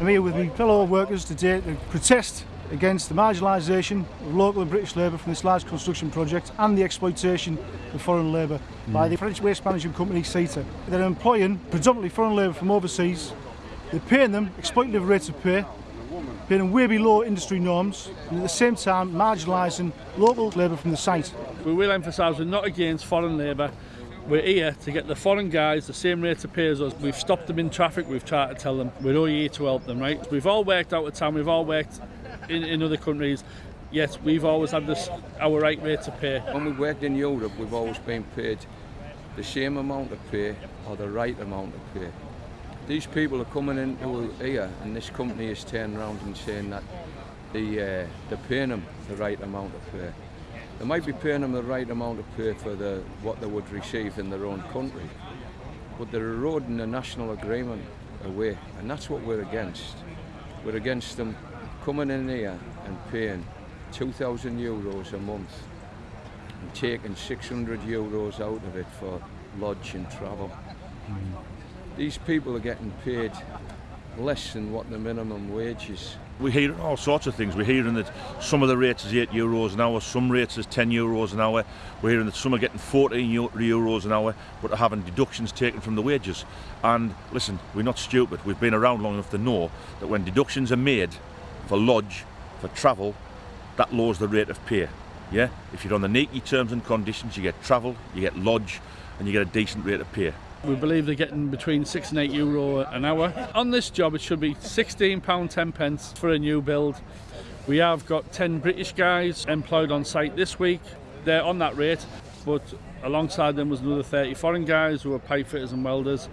I'm here with my fellow workers today to protest against the marginalisation of local and British labour from this large construction project and the exploitation of foreign labour mm. by the French waste management company SITA. They're employing predominantly foreign labour from overseas. They're paying them exploitative rates of pay, paying them way below industry norms and at the same time marginalising local labour from the site. We will emphasise we're not against foreign labour we're here to get the foreign guys the same rate of pay as us. We've stopped them in traffic, we've tried to tell them, we're all here to help them, right? We've all worked out of town, we've all worked in, in other countries, yet we've always had this our right rate to pay. When we worked in Europe, we've always been paid the same amount of pay or the right amount of pay. These people are coming into here and this company is turning around and saying that the, uh, they're paying them the right amount of pay. They might be paying them the right amount of pay for the, what they would receive in their own country, but they're eroding the national agreement away, and that's what we're against. We're against them coming in here and paying 2,000 euros a month and taking 600 euros out of it for lodge and travel. Mm. These people are getting paid less than what the minimum wage is. We hear all sorts of things. We're hearing that some of the rates is 8 euros an hour, some rates is 10 euros an hour. We're hearing that some are getting 14 euros an hour, but are having deductions taken from the wages. And listen, we're not stupid. We've been around long enough to know that when deductions are made for lodge, for travel, that lowers the rate of pay. Yeah, if you're on the NAECI terms and conditions, you get travel, you get lodge, and you get a decent rate of pay. We believe they're getting between six and eight euro an hour. On this job, it should be £16, 10 pence for a new build. We have got 10 British guys employed on site this week. They're on that rate, but alongside them was another 30 foreign guys who are pipe fitters and welders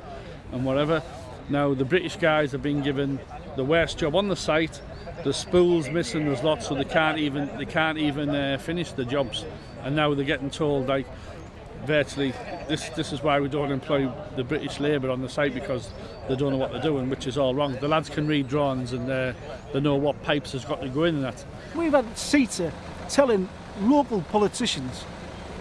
and whatever. Now, the British guys have been given the worst job on the site. The spools missing, there's lots, so they can't even they can't even uh, finish the jobs. And now they're getting told like virtually this this is why we don't employ the British labour on the site because they don't know what they're doing, which is all wrong. The lads can read drawings and uh, they know what pipes has got to go in and that. We've had SITA telling local politicians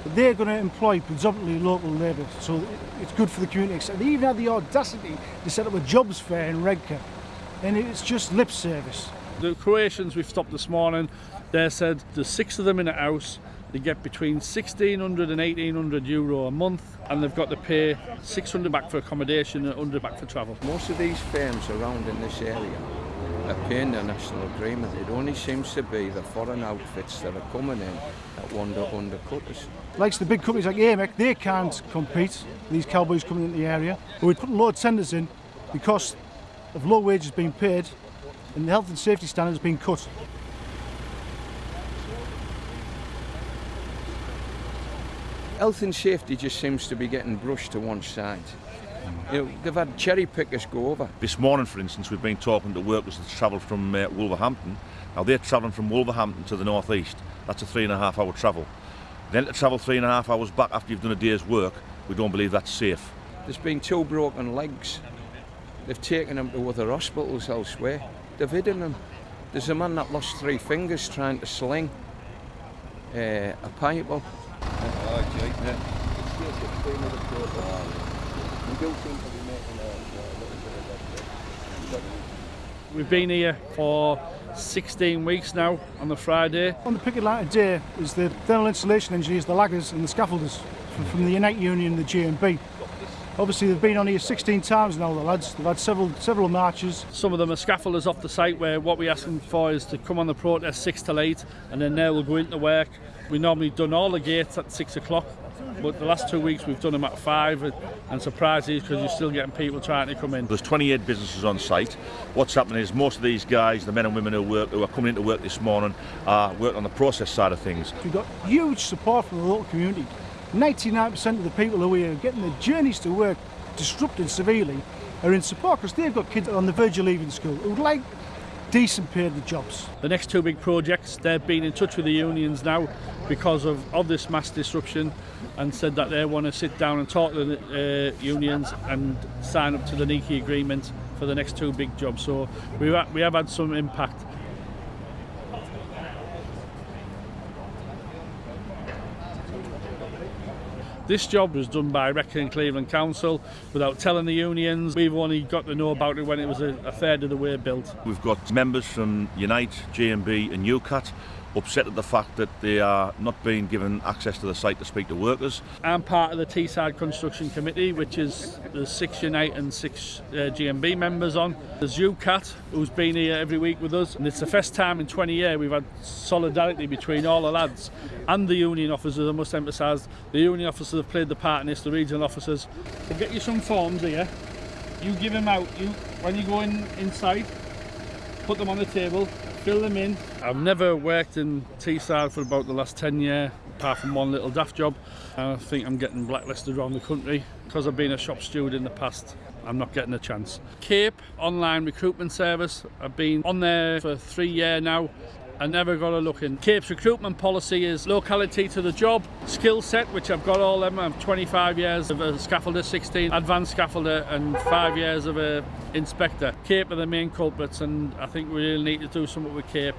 that they're going to employ predominantly local labour, so it's good for the community. And they even had the audacity to set up a jobs fair in Redcar, and it's just lip service. The Croatians we've stopped this morning, they said there's six of them in a house, they get between 1600 and 1800 euro a month and they've got to pay 600 back for accommodation and 100 back for travel. Most of these firms around in this area are paying their national agreement. It only seems to be the foreign outfits that are coming in that want to undercut us. Like the big companies like AMEC, they can't compete these cowboys coming into the area. But we put a lot of tenders in because of low wages being paid and the health and safety standards being cut. Health and safety just seems to be getting brushed to one side. You know, they've had cherry pickers go over. This morning, for instance, we've been talking to workers that travel from uh, Wolverhampton. Now they're travelling from Wolverhampton to the northeast. That's a three and a half hour travel. Then to travel three and a half hours back after you've done a day's work, we don't believe that's safe. There's been two broken legs. They've taken them to other hospitals elsewhere. They've hidden them. There's a man that lost three fingers trying to sling uh, a pipe up. We've been here for 16 weeks now on the Friday. On the picket line today is the thermal insulation engineers, the laggers and the scaffolders from, from the Unite Union the GMB. Obviously they've been on here 16 times now the lads, they've had several several marches. Some of them are scaffolders off the site where what we ask them for is to come on the protest 6 till 8 and then they will go into work. We normally done all the gates at 6 o'clock but the last two weeks we've done them at 5 and surprises because you're still getting people trying to come in. There's 28 businesses on site. What's happening is most of these guys, the men and women who work, who are coming into work this morning are working on the process side of things. We've got huge support from the local community 99% of the people who are getting their journeys to work disrupted severely are in support because they've got kids on the verge of leaving school who would like decent paid jobs. The next two big projects, they've been in touch with the unions now because of, of this mass disruption and said that they want to sit down and talk to the uh, unions and sign up to the NICI agreement for the next two big jobs. So we, we have had some impact. This job was done by and Cleveland Council without telling the unions. We've only got to know about it when it was a, a third of the way built. We've got members from Unite, GMB and UCATT upset at the fact that they are not being given access to the site to speak to workers. I'm part of the Teesside Construction Committee, which is the six Unite and six uh, GMB members on. There's UCATT, who's been here every week with us, and it's the first time in 20 years we've had solidarity between all the lads and the union officers. I must emphasise the union officers have played the part in this, the regional officers. We'll get you some forms here. You give them out. You when you go in inside, put them on the table, fill them in. I've never worked in Teesside for about the last 10 year, apart from one little daft job. And I think I'm getting blacklisted around the country. Because I've been a shop steward in the past, I'm not getting a chance. Cape online recruitment service, I've been on there for three year now. I never got a look in. Cape's recruitment policy is locality to the job, skill set, which I've got all them. I've 25 years of a scaffolder, 16 advanced scaffolder, and five years of a inspector. Cape are the main culprits, and I think we really need to do something with Cape.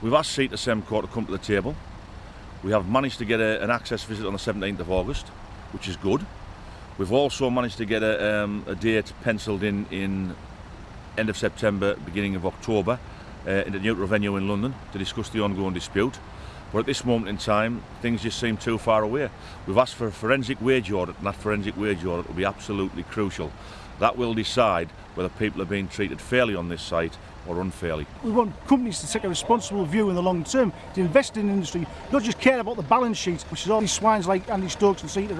We've asked SITA Sembcorp to come to the table. We have managed to get a, an access visit on the 17th of August, which is good. We've also managed to get a, um, a date penciled in in end of September, beginning of October, uh, in the neutral venue in London to discuss the ongoing dispute. But at this moment in time, things just seem too far away. We've asked for a forensic wage audit, and that forensic wage audit will be absolutely crucial. That will decide whether people are being treated fairly on this site or unfairly. We want companies to take a responsible view in the long term, to invest in industry, not just care about the balance sheet, which is all these swines like Andy Stokes and Seat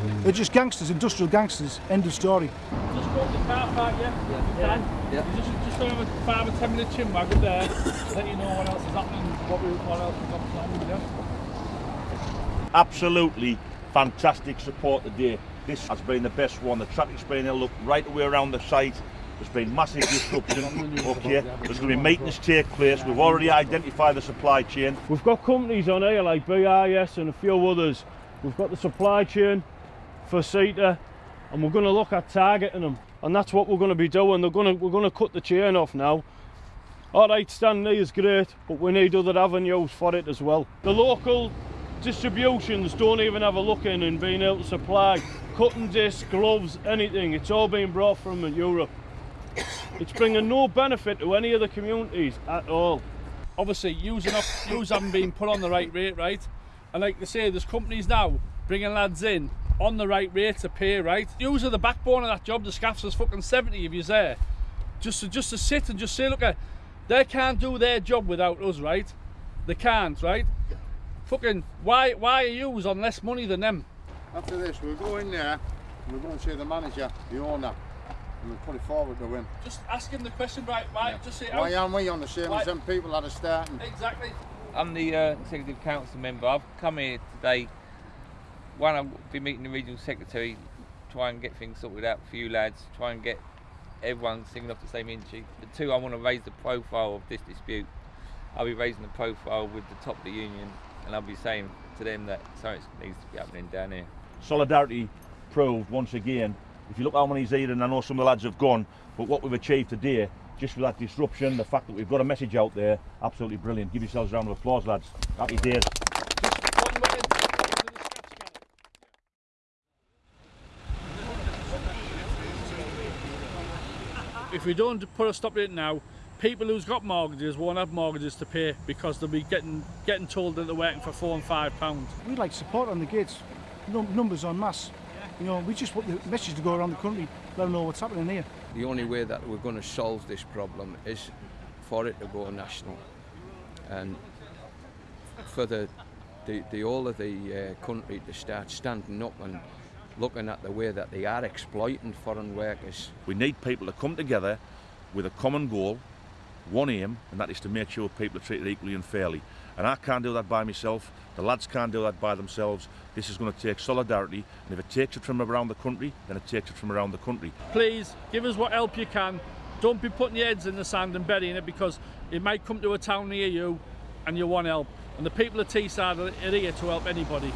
around. They're just gangsters, industrial gangsters, end of story. Just go to the car park, yeah? Yeah. yeah. Just, just have a five or ten minute chin wag up there, let you know what else is happening, what, we, what else we've got yeah? Absolutely fantastic support today. This has been the best one. The traffic's been there, look, right away around the site. There's been massive disruption. okay, there's going to be maintenance take place. We've already identified the supply chain. We've got companies on here like BIS and a few others. We've got the supply chain for SITA and we're going to look at targeting them. And that's what we're going to be doing. They're going to we're going to cut the chain off now. All right Stanley is great but we need other avenues for it as well. The local distributions don't even have a look in and being able to supply cutting discs gloves anything. It's all being brought from Europe. It's bringing no benefit to any of the communities at all. Obviously using up use haven't been put on the right rate right and like they say there's companies now bringing lads in on the right rate to pay, right? Use are the backbone of that job. The scaffs is fucking 70 if you're there. Just to, just to sit and just say, look, uh, they can't do their job without us, right? They can't, right? Fucking, why, why are you on less money than them? After this, we'll go in there and we'll go and see the manager, the owner, and we'll put it forward to him. Just ask him the question, right? Why? Yeah. Just say, why oh, aren't we on the same why? as them people that are starting? Exactly. I'm the uh, executive council member. I've come here today one, I'll be meeting the regional secretary, try and get things sorted out for you lads, try and get everyone singing off the same hymn sheet. But two, I want to raise the profile of this dispute. I'll be raising the profile with the top of the union, and I'll be saying to them that something needs to be happening down here. Solidarity proved once again. If you look how many's here, and I know some of the lads have gone, but what we've achieved today, just with that disruption, the fact that we've got a message out there, absolutely brilliant. Give yourselves a round of applause, lads. Happy days. if we don't put a stop to it now, people who's got mortgages won't have mortgages to pay because they'll be getting getting told that they're working for four and five pounds. We like support on the gates, numbers on mass. You know, we just want the message to go around the country, let them know what's happening here. The only way that we're going to solve this problem is for it to go national. And for the, the, the all of the uh, country to start standing up and looking at the way that they are exploiting foreign workers. We need people to come together with a common goal, one aim, and that is to make sure people are treated equally and fairly. And I can't do that by myself, the lads can't do that by themselves. This is going to take solidarity, and if it takes it from around the country, then it takes it from around the country. Please, give us what help you can. Don't be putting your heads in the sand and burying it because it might come to a town near you and you want help. And the people of Teesside are here to help anybody.